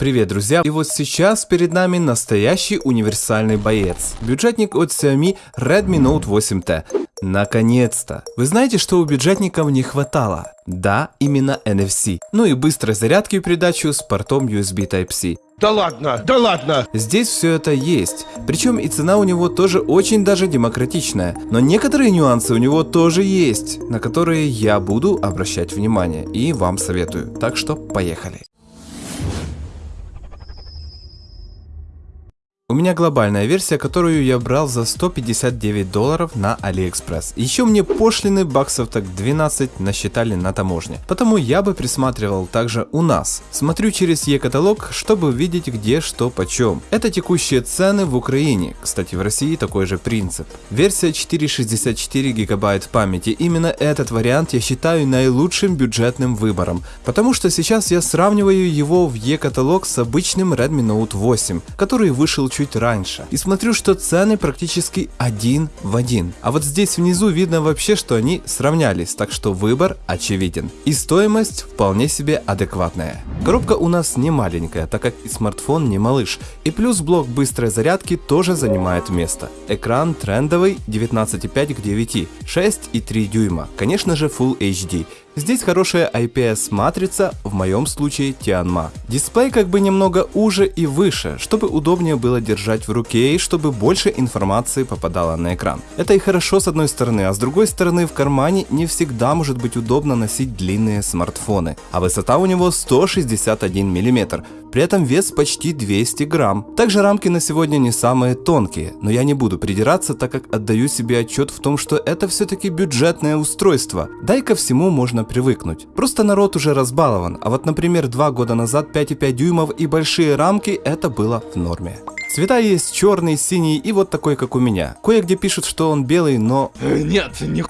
Привет, друзья! И вот сейчас перед нами настоящий универсальный боец. Бюджетник от Xiaomi Redmi Note 8T. Наконец-то! Вы знаете, что у бюджетников не хватало? Да, именно NFC. Ну и быстрой зарядки в придачу с портом USB Type-C. Да ладно, да ладно! Здесь все это есть. Причем и цена у него тоже очень даже демократичная. Но некоторые нюансы у него тоже есть, на которые я буду обращать внимание и вам советую. Так что поехали. У меня глобальная версия, которую я брал за 159 долларов на AliExpress. Еще мне пошлины баксов так 12 насчитали на таможне. Потому я бы присматривал также у нас. Смотрю через e-каталог, чтобы видеть где что почем. Это текущие цены в Украине. Кстати, в России такой же принцип. Версия 464 гигабайт памяти. Именно этот вариант я считаю наилучшим бюджетным выбором. Потому что сейчас я сравниваю его в e-каталог с обычным Redmi Note 8, который вышел чуть чуть раньше. И смотрю, что цены практически один в один. А вот здесь внизу видно вообще, что они сравнялись, так что выбор очевиден. И стоимость вполне себе адекватная. Коробка у нас не маленькая, так как и смартфон не малыш. И плюс блок быстрой зарядки тоже занимает место. Экран трендовый 19,5 к 9, 6,3 дюйма. Конечно же Full HD. Здесь хорошая IPS матрица, в моем случае Tianma. Дисплей как бы немного уже и выше, чтобы удобнее было держать в руке и чтобы больше информации попадало на экран. Это и хорошо с одной стороны, а с другой стороны в кармане не всегда может быть удобно носить длинные смартфоны. А высота у него 161 мм, при этом вес почти 200 грамм. Также рамки на сегодня не самые тонкие, но я не буду придираться, так как отдаю себе отчет в том, что это все-таки бюджетное устройство. Да и ко всему можно привыкнуть. Просто народ уже разбалован, а вот например два года назад 5,5 дюймов и большие рамки это было в норме. Цвета есть черный, синий и вот такой, как у меня. Кое-где пишут, что он белый, но... Нет, не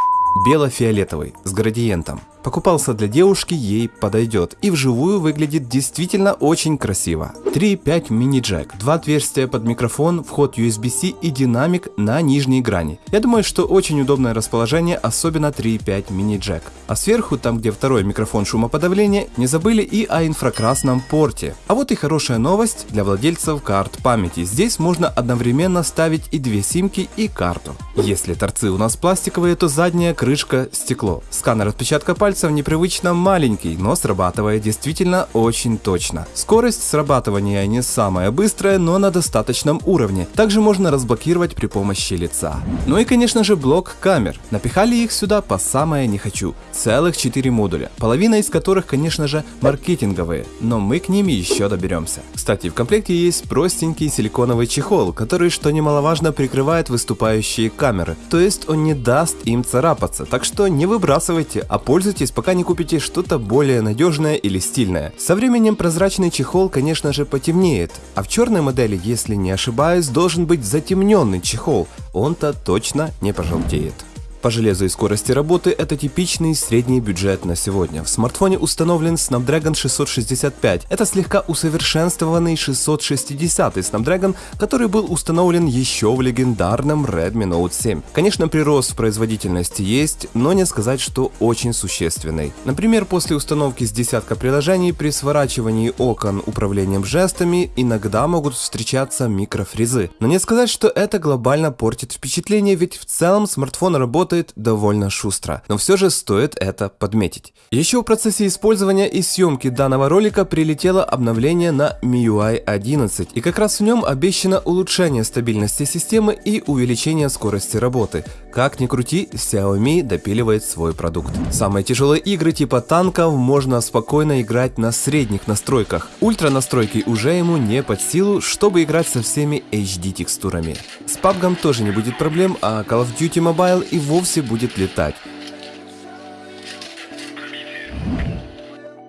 Бело-фиолетовый, с градиентом. Покупался для девушки, ей подойдет. И вживую выглядит действительно очень красиво. 3.5 мини-джек, два отверстия под микрофон, вход USB-C и динамик на нижней грани. Я думаю, что очень удобное расположение, особенно 3.5 мини-джек. А сверху, там где второй микрофон шумоподавления, не забыли и о инфракрасном порте. А вот и хорошая новость для владельцев карт памяти. Здесь можно одновременно ставить и две симки и карту. Если торцы у нас пластиковые, то задняя крышка стекло. Сканер отпечатка пальца пальцев непривычно маленький, но срабатывает действительно очень точно. Скорость срабатывания не самая быстрая, но на достаточном уровне. Также можно разблокировать при помощи лица. Ну и конечно же блок камер. Напихали их сюда по самое не хочу. Целых 4 модуля, половина из которых конечно же маркетинговые, но мы к ним еще доберемся. Кстати, в комплекте есть простенький силиконовый чехол, который, что немаловажно, прикрывает выступающие камеры, то есть он не даст им царапаться, так что не выбрасывайте, а пользуйтесь пользуйтесь, пока не купите что-то более надежное или стильное. Со временем прозрачный чехол, конечно же, потемнеет, а в черной модели, если не ошибаюсь, должен быть затемненный чехол, он-то точно не пожелтеет. По железу и скорости работы это типичный средний бюджет на сегодня. В смартфоне установлен Snapdragon 665. Это слегка усовершенствованный 660 Snapdragon, который был установлен еще в легендарном Redmi Note 7. Конечно, прирост в производительности есть, но не сказать, что очень существенный. Например, после установки с десятка приложений при сворачивании окон управлением жестами иногда могут встречаться микрофризы. Но не сказать, что это глобально портит впечатление, ведь в целом смартфон работает работает довольно шустро, но все же стоит это подметить. Еще в процессе использования и съемки данного ролика прилетело обновление на MIUI 11, и как раз в нем обещано улучшение стабильности системы и увеличение скорости работы. Как ни крути, Xiaomi допиливает свой продукт. Самые тяжелые игры типа танков можно спокойно играть на средних настройках. Ультра настройки уже ему не под силу, чтобы играть со всеми HD текстурами. С PUBG тоже не будет проблем, а Call of Duty Mobile и вовсе будет летать.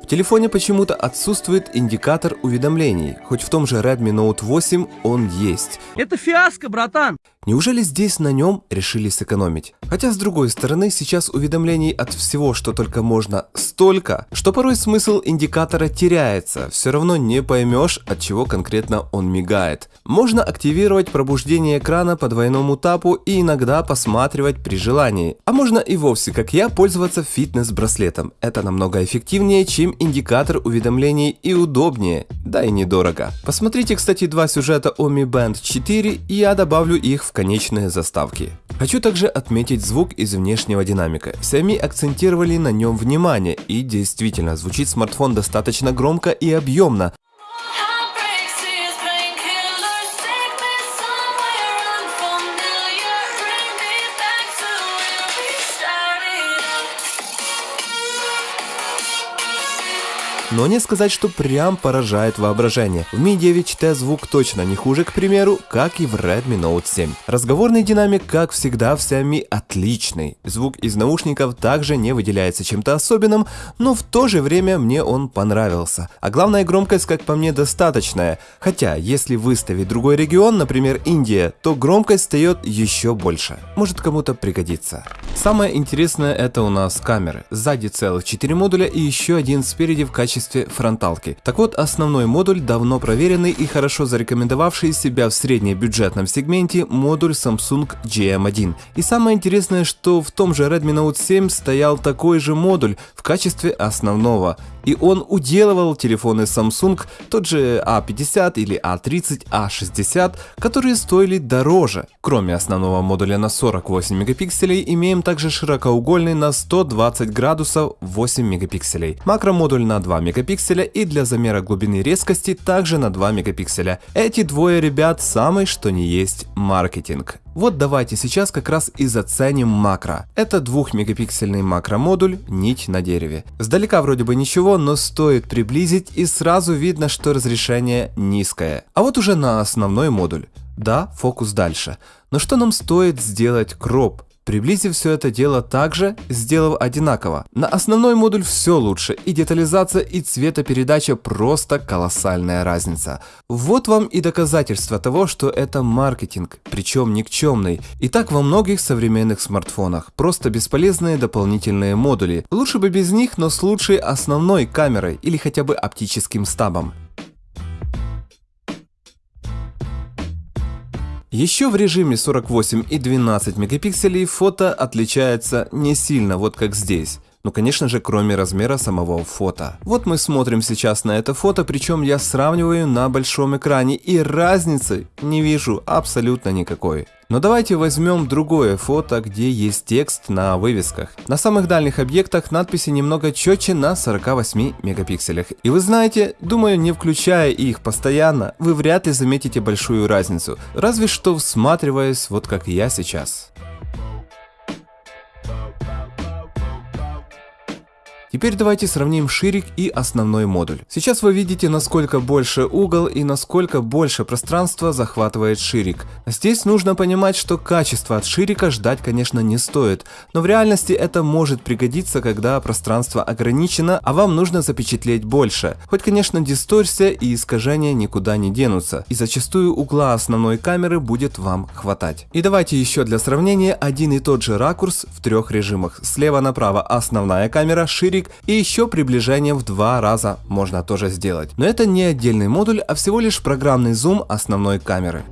В телефоне почему-то отсутствует индикатор уведомлений, хоть в том же Redmi Note 8 он есть. Это фиаско, братан! Неужели здесь на нем решили сэкономить? Хотя с другой стороны, сейчас уведомлений от всего, что только можно, столько, что порой смысл индикатора теряется, все равно не поймешь, от чего конкретно он мигает. Можно активировать пробуждение экрана по двойному тапу и иногда посматривать при желании. А можно и вовсе, как я, пользоваться фитнес-браслетом. Это намного эффективнее, чем индикатор уведомлений и удобнее, да и недорого. Посмотрите, кстати, два сюжета о Mi Band 4, и я добавлю их в конечные заставки. Хочу также отметить звук из внешнего динамика. Xiaomi акцентировали на нем внимание, и действительно, звучит смартфон достаточно громко и объемно, Но не сказать, что прям поражает воображение. В Mi 9T звук точно не хуже, к примеру, как и в Redmi Note 7. Разговорный динамик, как всегда, в Xiaomi отличный. Звук из наушников также не выделяется чем-то особенным, но в то же время мне он понравился. А главная громкость, как по мне, достаточная. Хотя, если выставить другой регион, например, Индия, то громкость встает еще больше. Может кому-то пригодится. Самое интересное это у нас камеры. Сзади целых 4 модуля и еще один спереди в качестве фронталки. Так вот, основной модуль давно проверенный и хорошо зарекомендовавший себя в среднебюджетном сегменте модуль Samsung GM1. И самое интересное, что в том же Redmi Note 7 стоял такой же модуль в качестве основного. И он уделывал телефоны Samsung, тот же A50 или A30, A60, которые стоили дороже. Кроме основного модуля на 48 мегапикселей, имеем также широкоугольный на 120 градусов 8 мегапикселей, макромодуль на 2 мегапикселя и для замера глубины резкости также на 2 мегапикселя. Эти двое ребят самый что ни есть маркетинг. Вот давайте сейчас как раз и заценим макро. Это 2-мегапиксельный макромодуль, нить на дереве. Сдалека вроде бы ничего, но стоит приблизить и сразу видно, что разрешение низкое. А вот уже на основной модуль. Да, фокус дальше. Но что нам стоит сделать кроп? Приблизив все это дело также, сделав одинаково. На основной модуль все лучше, и детализация, и цветопередача просто колоссальная разница. Вот вам и доказательство того, что это маркетинг, причем никчемный. И так во многих современных смартфонах. Просто бесполезные дополнительные модули. Лучше бы без них, но с лучшей основной камерой или хотя бы оптическим стабом. Еще в режиме 48 и 12 мегапикселей фото отличается не сильно, вот как здесь. Ну, конечно же, кроме размера самого фото. Вот мы смотрим сейчас на это фото, причем я сравниваю на большом экране, и разницы не вижу абсолютно никакой. Но давайте возьмем другое фото, где есть текст на вывесках. На самых дальних объектах надписи немного четче на 48 мегапикселях. И вы знаете, думаю, не включая их постоянно, вы вряд ли заметите большую разницу. Разве что всматриваясь, вот как я сейчас. Теперь давайте сравним ширик и основной модуль. Сейчас вы видите, насколько больше угол и насколько больше пространства захватывает ширик. Здесь нужно понимать, что качество от ширика ждать, конечно, не стоит, но в реальности это может пригодиться, когда пространство ограничено, а вам нужно запечатлеть больше. Хоть, конечно, дисторсия и искажения никуда не денутся, и зачастую угла основной камеры будет вам хватать. И давайте еще для сравнения один и тот же ракурс в трех режимах. Слева направо основная камера, ширик и еще приближение в два раза можно тоже сделать. Но это не отдельный модуль, а всего лишь программный зум основной камеры.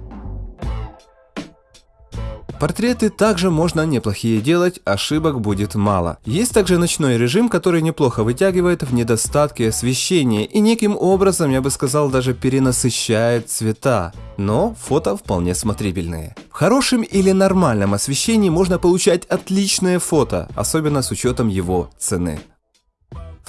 Портреты также можно неплохие делать, ошибок будет мало. Есть также ночной режим, который неплохо вытягивает в недостатке освещения и неким образом, я бы сказал, даже перенасыщает цвета. Но фото вполне смотрибельные. В хорошем или нормальном освещении можно получать отличное фото, особенно с учетом его цены.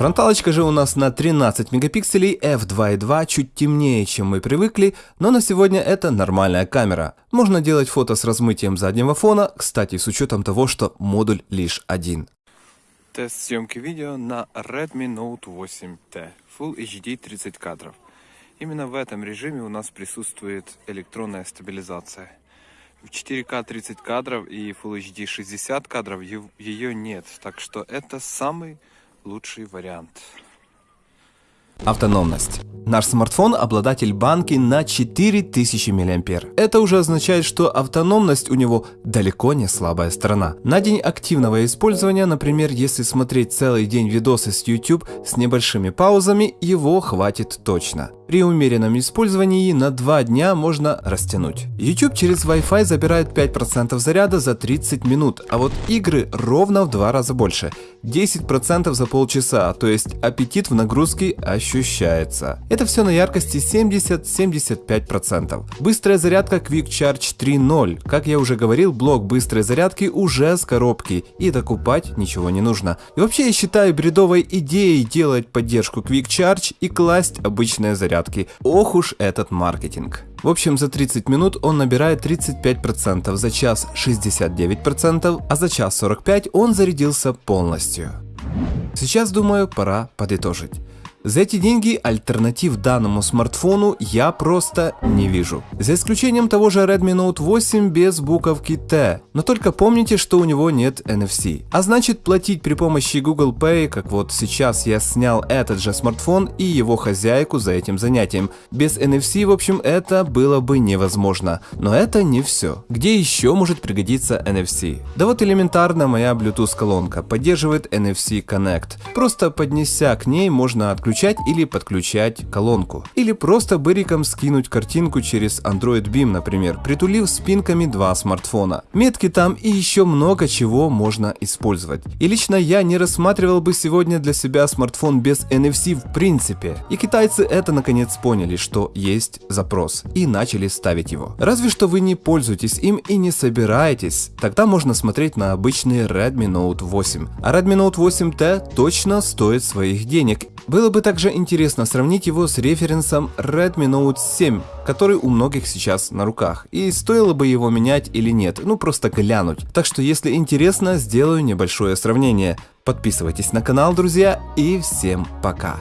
Фронталочка же у нас на 13 мегапикселей f2.2, чуть темнее, чем мы привыкли, но на сегодня это нормальная камера. Можно делать фото с размытием заднего фона, кстати, с учетом того, что модуль лишь один. Тест съемки видео на Redmi Note 8T Full HD 30 кадров. Именно в этом режиме у нас присутствует электронная стабилизация. В 4К 30 кадров и Full HD 60 кадров ее нет, так что это самый лучший вариант. Автономность. Наш смартфон обладатель банки на 4000 мА. Это уже означает, что автономность у него далеко не слабая сторона. На день активного использования, например, если смотреть целый день видосы с YouTube с небольшими паузами, его хватит точно. При умеренном использовании на 2 дня можно растянуть. YouTube через Wi-Fi забирает 5% заряда за 30 минут, а вот игры ровно в 2 раза больше. 10% за полчаса, то есть аппетит в нагрузке ощущается. Это все на яркости 70-75%. Быстрая зарядка Quick Charge 3.0. Как я уже говорил, блок быстрой зарядки уже с коробки, и докупать ничего не нужно. И вообще я считаю бредовой идеей делать поддержку Quick Charge и класть обычные зарядки. Ох уж этот маркетинг. В общем, за 30 минут он набирает 35%, за час 69%, а за час 45 он зарядился полностью. Сейчас, думаю, пора подытожить. За эти деньги альтернатив данному смартфону я просто не вижу. За исключением того же Redmi Note 8 без буковки T. Но только помните, что у него нет NFC. А значит платить при помощи Google Pay, как вот сейчас я снял этот же смартфон и его хозяйку за этим занятием. Без NFC, в общем, это было бы невозможно. Но это не все. Где еще может пригодиться NFC? Да вот элементарно моя Bluetooth колонка поддерживает NFC Connect. Просто поднеся к ней можно отключить отключать или подключать колонку. Или просто быриком скинуть картинку через Android Beam, например, притулив спинками два смартфона. Метки там и еще много чего можно использовать. И лично я не рассматривал бы сегодня для себя смартфон без NFC в принципе. И китайцы это наконец поняли, что есть запрос и начали ставить его. Разве что вы не пользуетесь им и не собираетесь, тогда можно смотреть на обычный Redmi Note 8. А Redmi Note 8T точно стоит своих денег было бы также интересно сравнить его с референсом Redmi Note 7, который у многих сейчас на руках, и стоило бы его менять или нет, ну просто глянуть. Так что если интересно, сделаю небольшое сравнение. Подписывайтесь на канал, друзья, и всем пока.